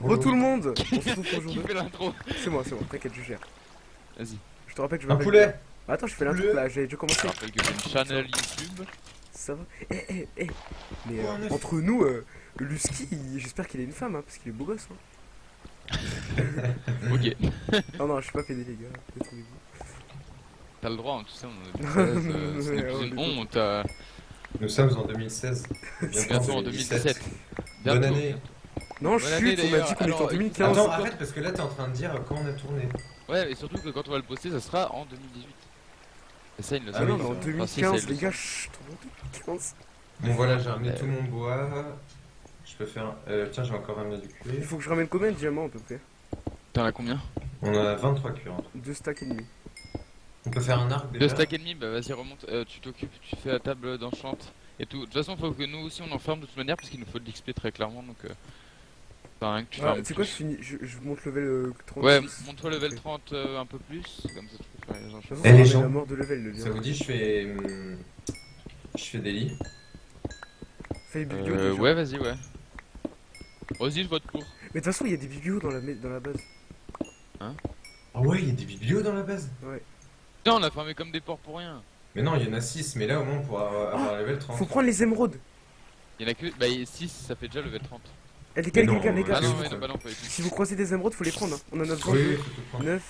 Re tout le monde On se retrouve pour jour Qui 2. fait l'intro C'est moi, c'est moi, t'inquiète, je gère. Vas-y. Je te rappelle que je Un m'appelle- poulet Ah, Attends, je fais l'intro là, j'ai déjà Je commencé. te rappelle que j'ai une channel YouTube. Ça va? Eh, eh, eh Mais Oh, euh, un entre nous, euh, Lusky, il- j'espère qu'il est une femme, hein, parce qu'il est beau gosse. Hein. Ok. Non, non, je suis pas pédé, les gars. T'as le droit, hein, tu sais, on est euh, c'est Ouais, plus ouais, une honte. euh, Nous sommes en 2016. Bientôt en 2017. Bonne année. Non, Bonne chut, année, on a d'ailleurs. dit qu'on était en Alors, 2015. Attends, arrête parce que là t'es en train de dire quand on a tourné. Ouais, et surtout que quand on va le poster, ça sera en 2018. Et ça, il ne le Ah Ah non, mais en pas. c'est Enfin, si, 2015, c'est les le- gars, chut, en 2015. Bon voilà, j'ai ramené Euh. tout mon bois. Je peux faire. Euh, tiens, j'ai encore ramené du Il cuir. faut que je ramène combien de diamants à peu près? T'en as combien? On a 23 cuirs. en. Deux stacks et demi. On peut faire un arc Deux déjà? stacks et demi, bah vas-y, remonte. euh, tu t'occupes, tu fais la table d'enchante et tout. De toute façon, faut que nous aussi on enferme de toute manière, parce qu'il nous faut de l'XP très clairement. Donc, euh... enfin, rien que tu fermes tu sais quoi, je, finis, je, je monte level euh, 36. Ouais, monte-toi level 30 euh, un peu plus, comme ça tu peux faire les façon, Eh, les gens. mort de level, le Ça vous dit, je fais. hum, Je fais des lits. Fais les biblios Euh, ouais, vas-y, ouais. Vas-y, je vote pour. Mais de toute façon, il y a des biblios dans la, dans la base. Ah ouais, il y a des biblios dans la base. Putain, on a fermé comme des porcs pour rien. Mais non, il y en a 6, mais là au moins pour avoir, avoir level 30. Faut prendre les émeraudes. Il y en a que. Bah, 6, ça fait déjà level 30. Eh, les gars, les gars, les gars, Ah si, vous mais vous, non, non, pas du tout. si vous croisez des émeraudes, faut les prendre. hein. On en a besoin Oui, de oui, faut tout prendre. 9,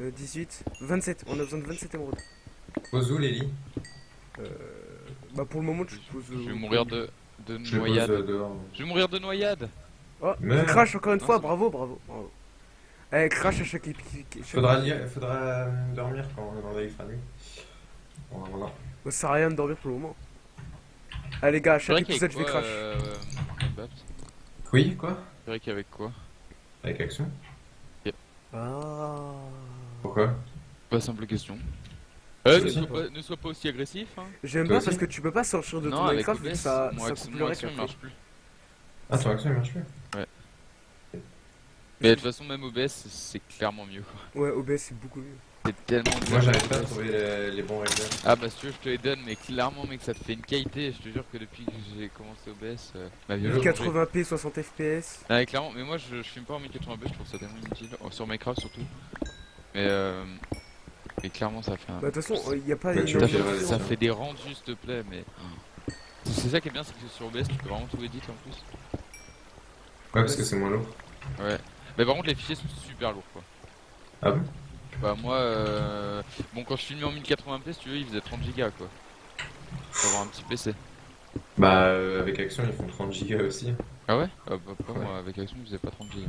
euh, 18, 27. On a besoin de 27 émeraudes. Pose où les lits Euh, bah, pour le moment, je pose. Je euh, vais mourir de, de Je les pose noyade. euh, dehors. Je vais mourir de noyade. Oh, Mais- crash encore une Non, fois, bravo, bravo, bravo. Eh, crash à chaque épisode. Faudra, li- faudra euh, dormir quand on va y faire nuit. Voilà. Ça sert à rien de dormir pour le moment. Allez, les gars, à chaque épisode, je vais crash. euh, Oui, quoi? C'est vrai qu'avec quoi? Avec action Ah. Pourquoi? Pas simple question. Euh, ne sois, pas, ne sois pas aussi agressif. Hein. J'aime pas aussi parce que tu peux pas sortir de non, ton avec Minecraft vu que OBS, ça, mon, ça action, coupe mon le action marche plus. Ah, ton action il marche plus? Mais de toute façon, même OBS, c'est- c'est clairement mieux. quoi. Ouais, OBS c'est beaucoup mieux. C'est tellement Moi j'arrive pas à trouver les, les bons régleurs. Ah bah si tu veux, je te les donne, mais clairement, mec, ça te fait une qualité. Je te jure que depuis que j'ai commencé OBS, euh, ma vie a changé. 1080p, 60 fps. Ah, mais clairement, mais moi je, je filme pas en 1080p, je trouve ça tellement inutile. Oh, sur Minecraft surtout. Mais euh. Mais clairement, ça fait un. Bah, de toute façon, il y a pas Bah, énormément vois, de vas-y, ça fait des rendus, s'il te plaît, mais. C'est ça qui est bien, c'est que sur OBS, tu peux vraiment tout éditer en plus. Ouais, parce que c'est moins lourd. Ouais. Mais par contre, les fichiers sont super lourds quoi. Ah bon? Bah, moi, euh... bon, quand je filmais en 1080p, si tu veux, il faisait 30 gigas quoi. Faut avoir un petit PC. Bah, euh, avec action ils font 30 gigas aussi. Ah ouais? Ah bah, pas Ouais. moi, avec Action, il faisait pas 30 gigas.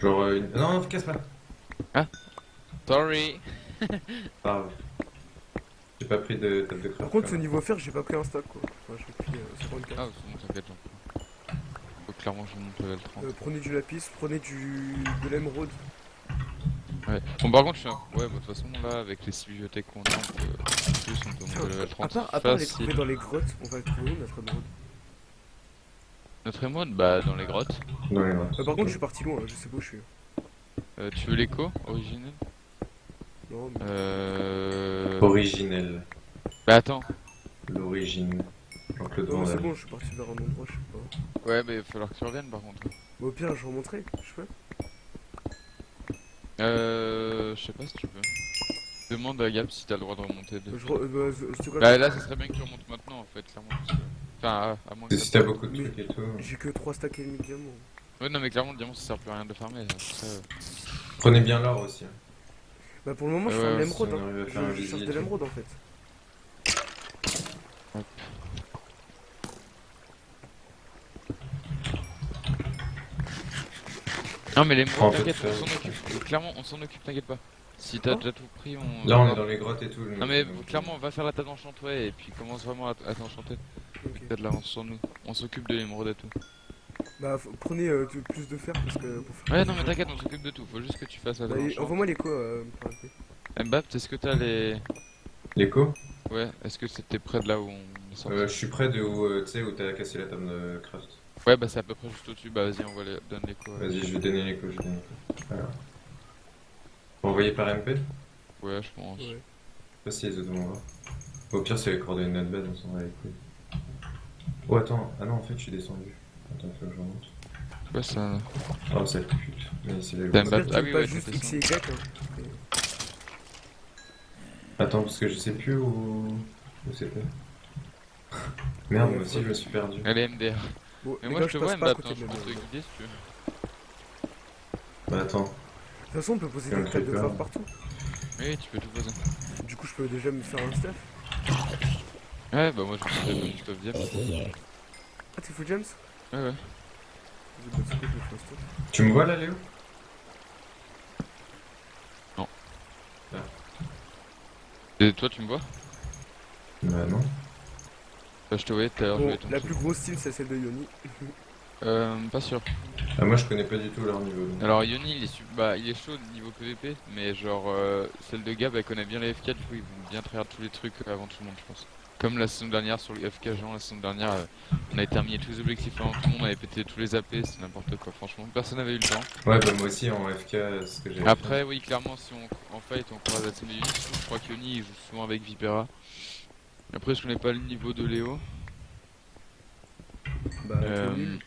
Genre, euh, une... non, non, casse pas. Sorry Pas grave. J'ai pas pris de table de craft. Par contre, même. niveau fer, j'ai pas pris un stack quoi. Enfin, j'ai pris euh, 54. Ah, c'est bon, t'inquiète. Faut clairement je monte level 30. Euh, prenez du lapis, prenez du de l'émeraude. Ouais. Bon, par contre, je suis un... Ouais, bah, de toute façon, là, avec les 6 bibliothèques qu'on a, on peut... on peut monter level À 30 part, à part les trouver dans les grottes, on va le trouver où notre émeraude? Notre émode, bah, dans les grottes. Dans les grottes. Euh, Par contre, je suis parti loin, je sais pas où je suis. Euh, tu veux l'écho originel? Non, mais... Euh... Originel. Bah, attends. L'origine. Non, c'est bon, je suis parti vers un endroit, je sais pas. Ouais, mais il va falloir que tu reviennes, par contre. Au pire, je remonterai, je peux. Euh... Je sais pas si tu peux. Demande à Gab si t'as le droit de remonter. De... Je re... euh, bah, je- je te Bah, là, ça serait bien que tu remontes maintenant, en fait, clairement. parce que- Enfin, à, à moins que Si ça- t'as beaucoup de trucs et tout. J'ai que 3 stacks et demi de diamants. Ouais, non, mais clairement, le diamant, ça sert plus à rien de farmer. Après, euh, Prenez bien l'or aussi. hein. Bah, pour le moment, je Ouais, ouais, l'émeraude. Hein. Je, cherche de l'émeraude en fait. Non, mais les mots, t'inquiète, on euh, s'en occupe. Euh, Clairement, on s'en occupe, t'inquiète pas. Si t'as déjà tout pris, on. Là, on est dans les grottes et tout. Non, mais clairement, on va faire la table d'enchant, ouais, et puis commence vraiment à, t'enchanter. Ok. T'as de l'avance sur nous. On s'occupe de l'émeraude et tout. Bah, faut- prenez euh, plus de fer parce que pour faire. Ouais, non, mais t'inquiète, on s'occupe de tout. Faut juste que tu fasses la Bah, table d'enchant. Envoie-moi l'écho. Euh, pour arrêter. Mbappé, est-ce que t'as les. L'écho? Ouais, est-ce que c'était près de là où on est sorti euh, Je suis près de où, euh, tu sais, où t'as cassé la table de craft. Ouais, bah c'est à peu près juste au-dessus. Bah vas-y, on va les... donne l'écho. ouais. Vas-y, je vais donner l'écho. Je vais donner l'écho. Voilà. Envoyé par MP Je Ouais, je pense. Ouais. sais pas si les autres vont voir. Au pire, c'est les coordonnées de notre base, on s'en va les couilles. Oh, attends. Ah non, en fait, je suis descendu. Attends, faut que je remonte. C'est quoi ça Oh, pute. Mais c'est qu'il Ah oui, pas ouais, juste X et Y. Hein. Attends, parce que je sais plus où. Où c'était. Merde, Ouais, moi aussi je me suis perdu. Allez, MDR. Bon, Mais moi gars, je te passe vois pas à Mbappé, côté hein, je de peux te guider si tu veux. Bah attends. De toute façon, on peut poser des tables de peur. grave partout. Oui, tu peux tout poser. Du coup, je peux déjà me faire un stuff. Ouais, bah moi je me suis fait une stuff diable. Ah, t'es full James? Ouais, ouais. Bah. Tu me vois là, Léo? Et toi tu me vois? Bah non. Je te voyais tout à l'heure, je Bon, voyais ton la plus grosse team, c'est celle de Yoni. Euh, pas sûr. Ah, moi je connais pas du tout leur niveau. donc. Alors Yoni il est, su- bah, il est chaud niveau PVP, mais genre euh, celle de Gab elle connaît bien les FK, du coup ils vont bien tryhard tous les trucs avant tout le monde je pense. Comme la saison dernière sur les FK Jean, la saison dernière euh, on avait terminé tous les objectifs avant tout le monde, on avait pété tous les AP, c'est n'importe quoi franchement, personne n'avait eu le temps. Ouais, bah moi aussi en FK, ce que j'ai. Après oui clairement si on en fight on croise la team de Yoni, je crois que Yoni il joue souvent avec Vipera. Après je connais pas le niveau de Léo? Bah, t'es Euh, nul.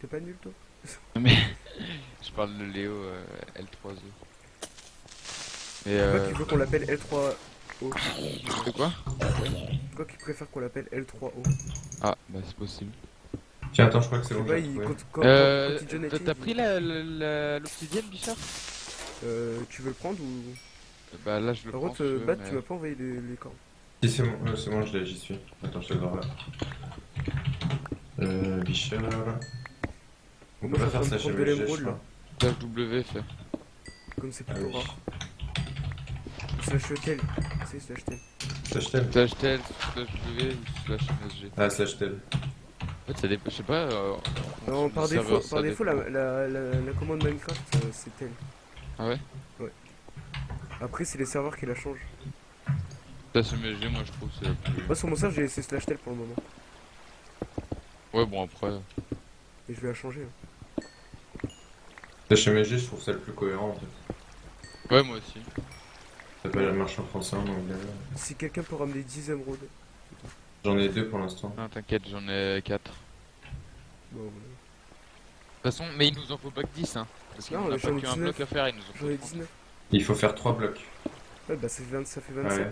T'es pas nul, toi? Mais je parle de Léo euh, L3E. Et Quoi euh... qu'il veut qu'on l'appelle L3O. De quoi? Quoi qu'il préfère qu'on l'appelle L3O. Ah bah c'est possible. Tiens, attends, je crois que c'est quand, quand, Euh, t'as- pris l'obsidienne, Bichard Euh, tu veux le prendre ou? Bah là je le Par prends. contre, tu euh, veux, Bat, mais- tu m'as pas envoyé les, les corps. Si, c'est bon, ouais, c'est bon, je l'ai, j'y suis. Attends, je te le vois là. Euh, Bichard. On peut pas faire ça chez MSG, je crois. W fait. Comme c'est Ah plutôt oui. rare. Slash tel. C'est slash tel. Slash tel Slash tel, slash W ou slash MSG. Ah, slash tel. En fait ça dépend, je sais pas. euh, Non, par défaut, par défaut la, la, la, la commande Minecraft, euh, c'est tel. Ah ouais Après, c'est les serveurs qui la changent. Slash MSG, moi je trouve c'est la plus. Moi, sur mon serveur, j'ai laissé slash tel pour le moment. Ouais, bon après. Et je vais la changer. hein. Slash MSG, je trouve ça le plus cohérent en fait. Ouais, moi aussi. Ça peut marcher en français, en anglais. Si quelqu'un peut ramener 10 émeraudes. J'en ai deux pour l'instant. Non, t'inquiète, j'en ai 4. Bon, voilà. De toute façon, mais il nous en faut pas que 10 hein. Parce Non, qu'on a j'en pas ai qu'un 19. bloc à faire, il nous en J'en faut ai 30. 19. Il faut faire trois blocs. Ouais, bah ça fait, 20 ça fait 27. Ouais.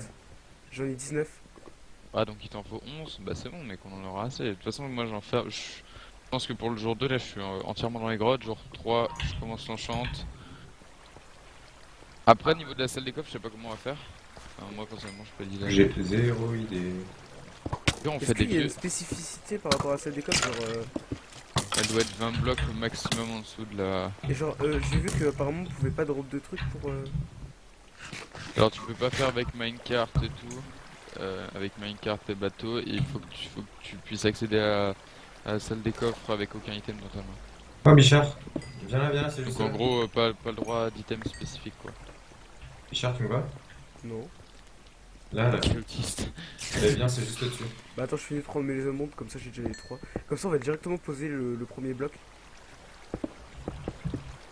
J'en ai 19. Ah donc il t'en faut 11, bah c'est bon mec, on en aura assez. De toute façon moi j'en fais... Je pense que pour le jour 2 là je suis euh, entièrement dans les grottes, jour 3 je commence l'enchante. Après niveau de la salle des coffres je sais pas comment on va faire. Enfin, moi personnellement je peux dire. J'ai zéro idée. on Est-ce fait des qu'il y a vieux. une spécificité par rapport à celle des codes genre, euh, Elle doit être 20 blocs au maximum en dessous de la... Et genre, euh, j'ai vu qu'apparemment on pouvait pas drop de trucs pour. euh, Alors tu peux pas faire avec minecart et tout. euh, avec minecart et bateau et il faut que tu, faut que tu puisses accéder à, à la salle des coffres avec aucun item dans ta main. Oh, Bichard Viens là, viens là, c'est juste Donc en gros euh, pas, pas le droit d'item spécifique quoi. Bichard, tu me vois? Non. Là, là. C'est autiste. Eh bien, c'est juste au-dessus. Bah attends, je finis de prendre mes émeraudes, comme ça j'ai déjà les 3. Comme ça on va directement poser le, le premier bloc.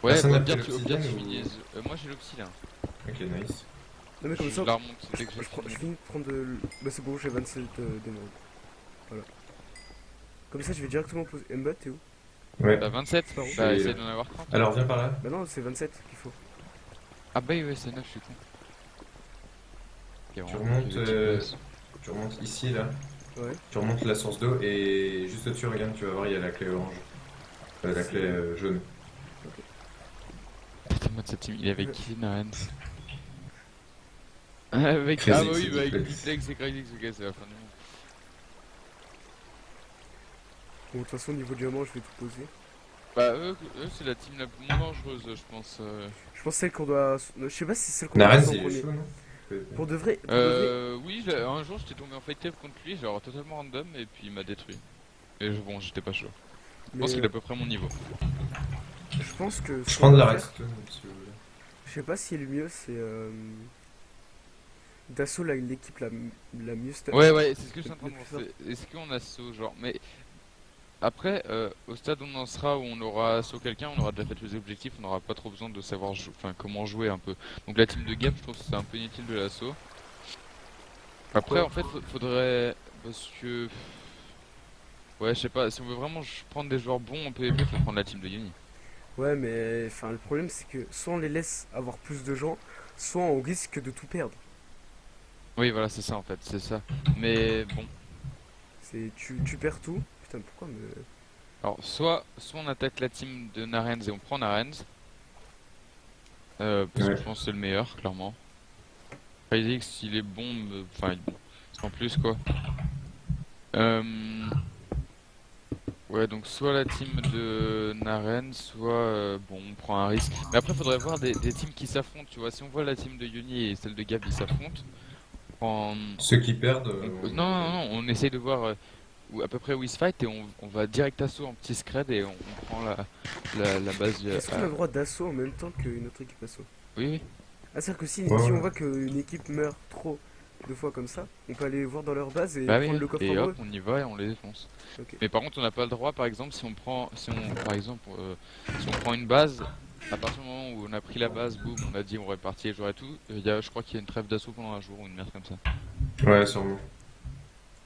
Ouais, bah, bien, tu, au pire, tu l'obsidienne ou- finis. euh, moi j'ai l'oxy là. Ok, nice. Non mais comme je ça, la remonte je, dès que je, j'ai prends- je fini. finis de prendre. le- Bah c'est bon, j'ai 27 euh. Voilà. Comme ça je vais directement poser. Mbot, t'es où? Ouais. T'as 27 C'est par où Bah essaye d'en avoir 30. Alors, viens par là. Bah non, c'est 27 qu'il faut. Ah bah oui, ouais, c'est 9, je suis con. Tu remontes, euh, Tu remontes ici, là. Ouais. Tu remontes la source d'eau et juste au-dessus, regarde, tu vas voir, il y a la clé orange. Euh, la clé euh, jaune. Putain, moi de cette team, il est avec qui, Naren Avec. Crazy Ah bah oui, bah avec Duplex et Crazy ok, c'est la fin du monde. Bon, de toute façon, au niveau diamant, je vais tout poser. Bah eux, eux c'est la team la plus moins dangereuse, je pense. euh. Je pense celle qu'on doit. Je sais pas si c'est celle qu'on doit c'est chaud, non Pour de vrai. Pour de vrai Euh, oui, un jour j'étais tombé en fight tape contre lui, genre totalement random, et puis il m'a détruit. Et je- bon, j'étais pas chaud. Je pense qu'il est euh, à peu près mon niveau. Je pense que. Je prends de la vous voulez. Je sais pas si le mieux c'est. Euh... Dassault, là, l'équipe la, la mieux. Ouais, ouais, c'est ce que je suis en train de penser. Est-ce qu'on a saut, genre, mais. Après, euh, au stade où on en sera, où on aura saut quelqu'un, on aura déjà fait tous les objectifs, on n'aura pas trop besoin de savoir jou- enfin, comment jouer un peu. Donc la team de Gap, je trouve que c'est un peu inutile de l'assaut. Après, en fait, fa- faudrait. Parce que. Ouais, je sais pas, si on veut vraiment prendre des joueurs bons en PvP, faut prendre la team de Yoni. Ouais, mais enfin, le problème c'est que soit on les laisse avoir plus de gens, soit on risque de tout perdre. Oui, voilà, c'est ça en fait, c'est ça. Mais bon, C'est tu, tu perds tout. Putain, pourquoi me. alors soit, soit on attaque la team de Narens et on prend Narens. Euh, parce Ouais. que je pense que c'est le meilleur, clairement. Isaac, s'il est bon, me- enfin, il- sans plus quoi. Euh... Ouais, donc soit la team de Naren, soit euh, bon, on prend un risque. Mais après, faudrait voir des, des teams qui s'affrontent, tu vois. Si on voit la team de Yoni et celle de Gab, ils s'affrontent. Prend- Ceux qui perdent. on- euh, Non, non, non, on essaye de voir euh, où- à peu près où ils se fight et on, on va direct assaut en petit scred et on, on prend la, la, la base. Est-ce qu'on a le droit d'assaut en même temps qu'une autre équipe assaut? Oui, oui. Ah, c'est-à-dire que si, Ouais, si on voit qu'une équipe meurt trop de fois comme ça, on peut aller voir dans leur base et Bah oui, prendre le coffre et en hop, on y va et on les défonce. Ok. Mais par contre, on n'a pas le droit, par exemple, si on prend, si on, par exemple, euh, si on prend une base, à partir du moment où on a pris la base, boum, on a dit on répartit les joueurs et tout, il y a, je crois qu'il y a une trêve d'assaut pendant un jour ou une merde comme ça. Ouais, sûrement.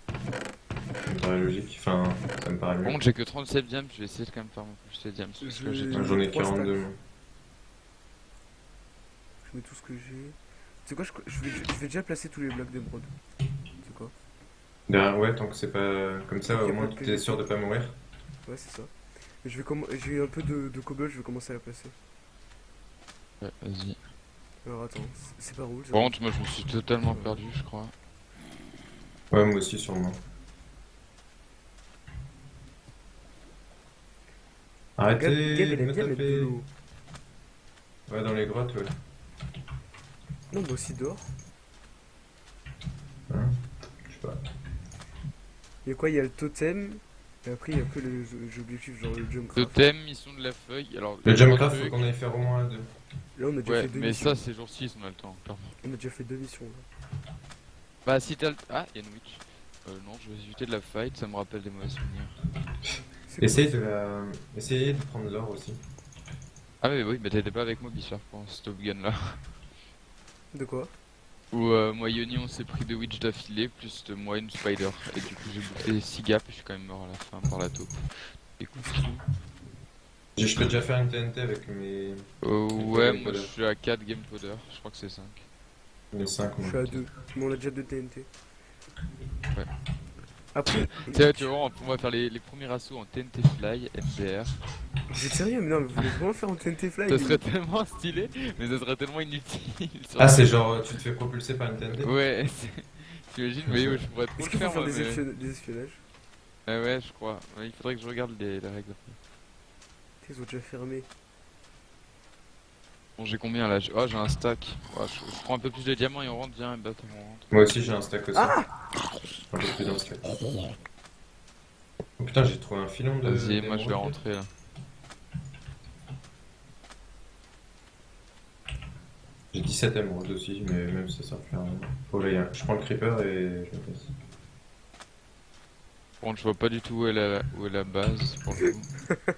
Ça me paraît logique. Enfin, ça me paraît contre, j'ai que 37 diams, je vais essayer de quand même faire mon plus de diams. Parce que j'ai J'en ai trois stacks. 42. Je mets tout ce que j'ai. C'est quoi je, je, vais, je vais déjà placer tous les blocs d'émeraude. C'est quoi? Derrière, ouais, tant que c'est pas comme ça, au moins tu es sûr de pas mourir. Ouais, c'est ça. Je vais comm- J'ai un peu de, de cobble, je vais commencer à la placer. Ouais, vas-y. Alors attends, c'est- pas rouge. Par contre, moi je me suis totalement perdu, je crois. Ouais, moi aussi, sûrement. Gab, Gab, Arrêtez me taper. Ouais, dans les grottes, ouais. Non, mais aussi dehors. Je sais pas. Il y a quoi? Il y a le totem. Et après, il y a que les objectifs, genre le jump craft. Totem, mission de la feuille. Alors, Le Jumpcraft, faut qu'on aille faire au moins deux. Là, on a déjà Ouais, fait deux mais missions. ça, ces jours-ci, on a le temps, clairement. On a déjà fait deux missions. Là. Bah, si t'as le. Ah, il y a une witch. Euh, non, je vais éviter de la fight, ça me rappelle des mauvais souvenirs. C'est Essayez de la... Essayez de prendre l'or aussi. Ah, mais oui, mais t'étais pas avec moi, Bichard, pour ce Top Gun là. De quoi? Où euh, moi, Yoni, on s'est pris deux witch d'affilée, plus de moi une spider. Et du coup, j'ai bouffé 6 gaps et je suis quand même mort à la fin par la taupe. Écoute, Je peux déjà faire une TNT avec mes, euh, ouais, moi je suis à 4 game powder, je crois que c'est 5. mes 5. Je suis à deux. Mais on a déjà deux TNT. Ouais. Après, Tiens, tu vois, on va faire les, les premiers assauts en TNT Fly, MDR. Vous êtes sérieux Mais non, mais vous voulez vraiment faire en TNT Fly Ça serait tellement stylé, mais ça serait tellement inutile. Ah, c'est genre, tu te fais propulser par une TNT Ouais, c'est- t'imagines, mais je pourrais trop Est-ce le qu'il faut faire, faire moi, des, mais- espion- des espionnages Ah ouais, je crois. Il faudrait que je regarde les, les règles. Ils ont déjà fermé. Bon, j'ai combien là? J'ai- Oh, j'ai un stack. Je, je prends un peu plus de diamants et on rentre, viens, et bah, on rentre. Moi aussi, j'ai un stack aussi. Ah un peu plus d'un stack. Oh putain, j'ai trouvé un filon de. Vas-y, moi je vais rentrer là. J'ai 17 émeraudes aussi, mais même ça, ça fait rien. Oh là, y a- je prends le creeper et je me casse. Contre, je vois pas du tout où est la, où est la base pour le coup.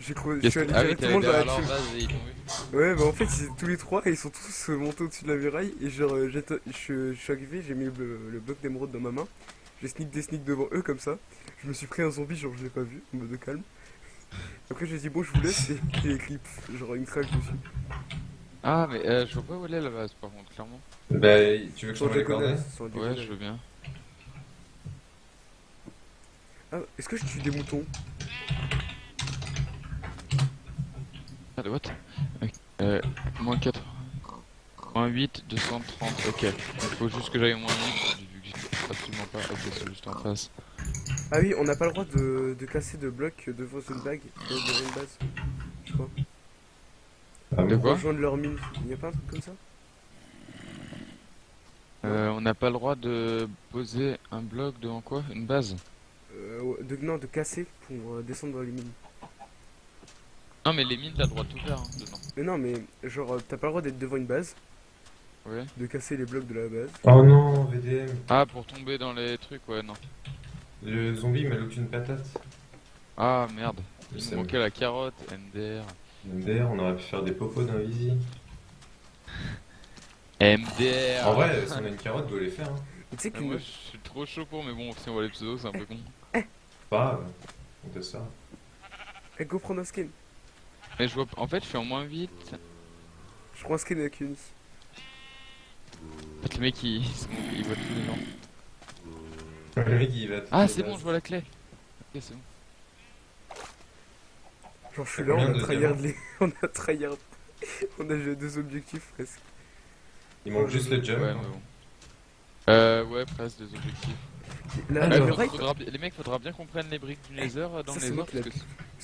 J'ai cru... Je Qu'est-ce suis allé Ah oui, dans la. Ouais, bah en fait, c'est tous les trois, ils sont tous montés au-dessus de la muraille. Et genre, euh, je, suis arrivé, j'ai mis le, le bloc d'émeraude dans ma main. J'ai sneak des sneaks devant eux comme ça. Je me suis pris un zombie, genre je l'ai pas vu, en mode calme. Après, j'ai dit bon, je vous laisse et il écrit, pff, genre une crache dessus. Ah, mais euh, je vois pas où elle est la base par contre, clairement. Bah, tu veux que je t'envoie les coordonnées Ouais, déconner. je veux bien. Ah, est-ce que je tue des moutons? Ah, de what. Euh, moins 4. Moins 8, 230, ok. Il faut juste que j'aille au moins 8, vu que j'ai absolument pas. Ok, c'est juste en face. Ah oui, on n'a pas le droit de, de casser de blocs devant une bague, devant une base. Je crois. Ah De quoi Rejoindre leur mine. Il n'y a pas un truc comme ça? Euh, on n'a pas le droit de poser un bloc devant quoi? Une base? Euh, ouais, de, Non, de casser pour euh, descendre dans les mines. Non, mais les mines, t'as le droit de tout faire hein, dedans. Mais non, mais genre, t'as pas le droit d'être devant une base, Ouais. de casser les blocs de la base. Oh non, VDM. Ah, pour tomber dans les trucs, ouais, non. Le zombie m'a loot une patate. Ah, merde. Il me manquait la carotte, MDR. MDR, on aurait pu faire des popos d'un Visi. MDR En vrai, si on a une carotte, doit les faire. Hein. Tu sais Mais qu'une. moi, je suis trop chaud pour, mais bon, si on voit les pseudos, c'est un peu con. Pas grave. On teste ça. Eh, go prendre un skin. Mais je vois, en fait, je suis en moins vite. Je prends un skin avec fait, le mec, il, il voit tous les gens. Va. Ah, c'est bon, je vois la clé. Ok, c'est bon. Genre, je suis là, on a tryhard les. on a tryhard. on a joué deux objectifs presque. Il manque juste le jump. Ouais, mais bon. Euh, ouais, presque des objectifs. Là, faudra- faudra les mecs, faudra bien qu'on prenne les briques du laser euh, dans Ça, le c'est laser moi qui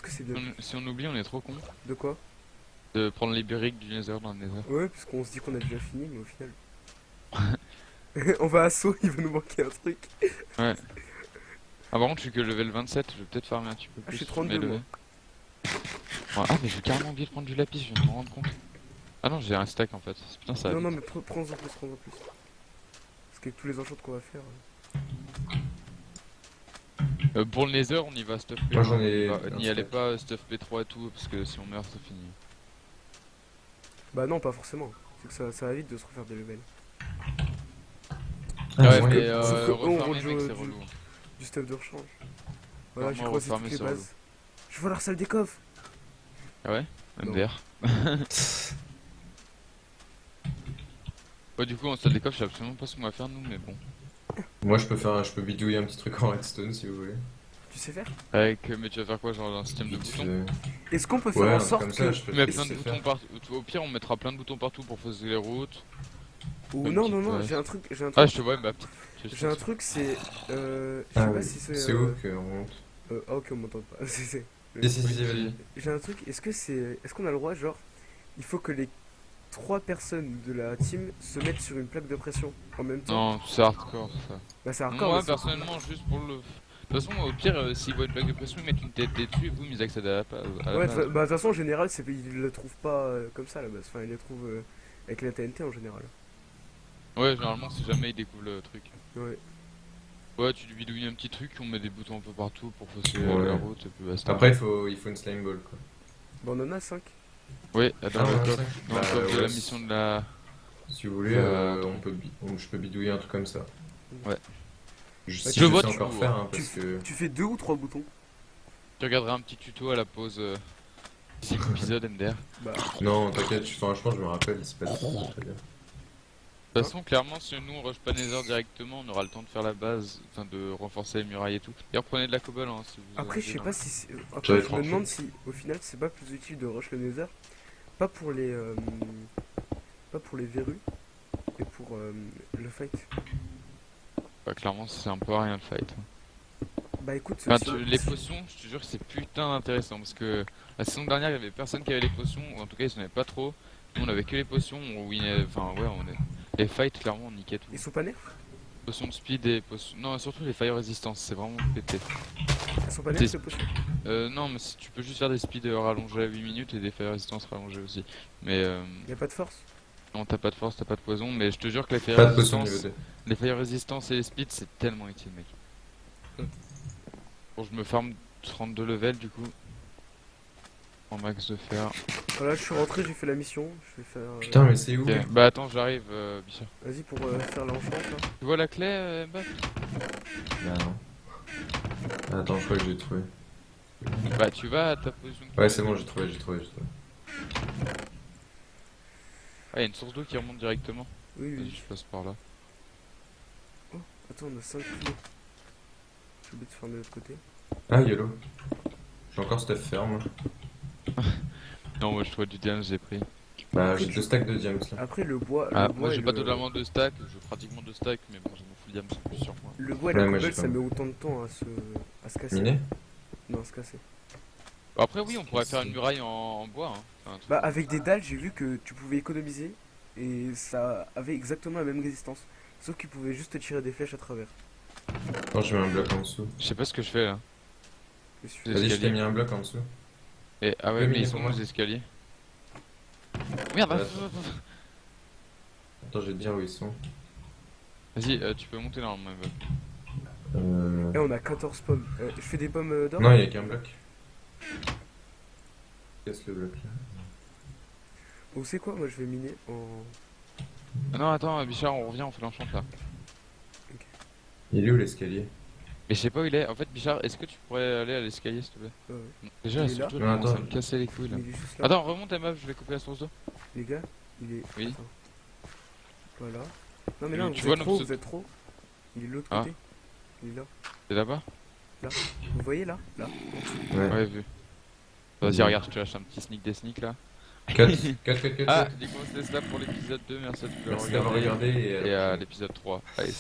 parce que bien on, si on oublie, on est trop con De quoi? De prendre les briques du laser dans le laser. Ouais, parce qu'on se dit qu'on a déjà fini, mais au final. on va à saut, il va nous manquer un truc. Ah, par contre, je suis que level 27, je vais peut-être farmer un petit peu Ah, plus. je suis 32, mais moi. Ouais, Ah, mais j'ai carrément oublié de prendre du lapis, je viens de me rendre compte. Ah non, j'ai un stack en fait. Putain, ça. va non, non, mais pre- prends-en plus, prends-en plus. Parce qu'avec tous les enchants qu'on va faire. euh, Euh, pour le Nether, on y va stuff P1. Moi, j'en ai Bah, un N'y allez pas stuff P3 et tout, parce que si on meurt, c'est fini. Bah, non, pas forcément. C'est que ça, ça va vite de se refaire des levels. Ah, ouais, mais euh, rejoue mec, du- c'est relou. Du stuff de rechange. Voilà, j'ai croisé toutes les bases. Je vois leur salle des coffres. Ah ouais. MDR. Ouais, du coup, en salle des coffres, je sais absolument pas ce qu'on va faire, nous, mais bon. Moi, je peux faire, un- je peux bidouiller un petit truc en redstone si vous voulez. Tu sais faire? Avec, euh, mais tu vas faire quoi, genre un système de boutons? Est-ce qu'on peut faire Ouais, en sorte que. ça, je peux Mais je plein de boutons faire. partout. Au pire, on mettra plein de boutons partout pour fausser les routes. Ou non, non, non, j'ai un truc. J'ai un Ah, truc. je te vois, J'ai un truc, c'est. Euh. Je sais Ah pas oui. si c'est. C'est euh, où qu'on monte euh, ah, ok, on m'entend pas. Si, si, vas-y. J'ai un truc, est-ce que c'est. Est-ce qu'on a le droit, genre. Il faut que les trois personnes de la team se mettent sur une plaque de pression en même temps? Non, c'est hardcore ça. Bah, c'est hardcore. Moi, personnellement, juste pour le. De toute façon, au pire, euh, s'ils voient une plaque de pression, ils mettent une tête dessus et boum, ils accèdent à la, à la Ouais, base. bah, de toute façon, en général, c'est- ils le trouvent pas euh, comme ça à la base. Enfin, ils le trouvent euh, avec la TNT en général. Ouais, généralement, si jamais ils découvrent le truc. Ouais. Ouais, tu lui bidouilles un petit truc, on met des boutons un peu partout pour fausser Ouais. la route et puis basta. Après, il faut, il faut une slime ball quoi. Bah, on en a 5. Ouais, dans Ah, le ouais, le Bah, de la si- mission de la. Si vous voulez, Euh, euh, on peut, on- je peux bidouiller un truc comme ça. Ouais. Je, Bah, si tu je vois, sais tu encore faire, hein, Tu- parce que. Tu fais deux ou trois boutons Tu regarderas un petit tuto à la pause. Euh... d'ici l'épisode MDR. Bah, Non, t'inquiète, je- franchement, je me rappelle, il se passe très bien. De toute façon, clairement, si nous on rush pas Nether directement, on aura le temps de faire la base, enfin de renforcer les murailles et tout. D'ailleurs, prenez de la cobble hein, si vous après, je sais avez, pas si. c'est- euh, Après, je me demande si, au final, c'est pas plus utile de rush le Nether. Pas pour les. euh, Pas pour les verrues. Et pour euh, le fight. Bah, clairement, c'est un peu à rien le fight. Bah, écoute. Enfin, si- tu- les potions, je te jure que c'est putain intéressant parce que la saison dernière, il y avait personne qui avait les potions, ou en tout cas, ils en avaient pas trop. Nous, on avait que les potions, on winait- enfin, ouais, on est. Les fights, clairement, on niquait tout. Ils sont pas nerfs Potions de speed et potions. Non, surtout les fire resistance, c'est vraiment pété. Ils sont pas T'es- nerfs, ces potions Euh, non, mais si tu peux juste faire des speeds euh, rallongés à 8 minutes et des fire resistance rallongés aussi. Mais euh, Y'a pas de force non, t'as pas de force, t'as pas de poison, mais je te jure que les fire potion 2. Les fire resistance et les speeds, c'est tellement utile, mec. Bon, je me farm 32 levels du coup. En max de fer. Voilà, je suis rentré, j'ai fait la mission. Je vais faire. euh, Putain, mais c'est où Ok, Bah attends, j'arrive, euh, Bichard. Vas-y pour euh, faire l'enchant là. Tu vois la clé, euh, Mbappé Bah non. Attends, je crois que j'ai trouvé. Bah tu vas à ta position. de Ouais, c'est bon, j'ai trouvé, j'ai trouvé, j'ai trouvé. Ah, y a une source d'eau qui remonte directement. Oui, Vas-y, oui. je passe par là. Attends, on a 5 kilos. J'ai oublié de faire de l'autre côté. Ah, YOLO. J'ai encore stuff ferme. Non, moi je trouvais du damage, j'ai pris. Bah, j'ai deux stacks de diams là. Après, le bois. Ah, le bois moi j'ai pas le- totalement de stack, j'ai pratiquement deux stacks, mais bon, je m'en fous le diam, c'est plus sur moi. Le bois et Ouais, la cobble, j'ai ça pas. met autant de temps à se, à se casser. Non, à se casser. Bah, après, oui, on pourrait faire une muraille en, en bois. Hein. Enfin, Bah, avec des dalles, j'ai vu que tu pouvais économiser et ça avait exactement la même résistance. Sauf qu'il pouvait juste te tirer des flèches à travers. Attends, je mets un bloc en dessous. Je sais pas ce que je fais là. Vas-y, je t'ai mis un bloc en dessous. Et, ah ouais, mais ils sont où les escaliers Merde, Ouais. ah, Attends, je vais te dire où ils sont. Vas-y, euh, tu peux monter normalement. Eva. Euh... Eh, on a 14 pommes. Euh, je fais des pommes euh, d'or Non, il y a qu'un bloc. Casse le bloc là? Ou c'est quoi Moi, je vais miner en. Ah non, attends, Bichard, on revient, on fait l'enchant là. Ok. Il est où l'escalier? Mais je sais pas où il est. En fait, Bichard, est-ce que tu pourrais aller à l'escalier s'il te plaît Ouais, ouais. Déjà, Il est surtout, là à attends. me casser les couilles là. Il est là. Attends, remonte ta meuf, je vais couper la source d'eau. Les gars, il est. Oui. Attends. Voilà. Non mais Tu- là, tu vous vois, êtes trop, c'est- vous êtes trop. Il est de l'autre Ah. côté. Il est là. C'est là-bas Vous voyez là? Là. Ouais. Ouais, vu. Vas-y, regarde, je te lâche un petit sneak des sneaks là. 4, 4, 4, 4. Ah, du coup, cela pour l'épisode 2. Merci à tous d'avoir regardé et à Et à l'épisode 3. Allez,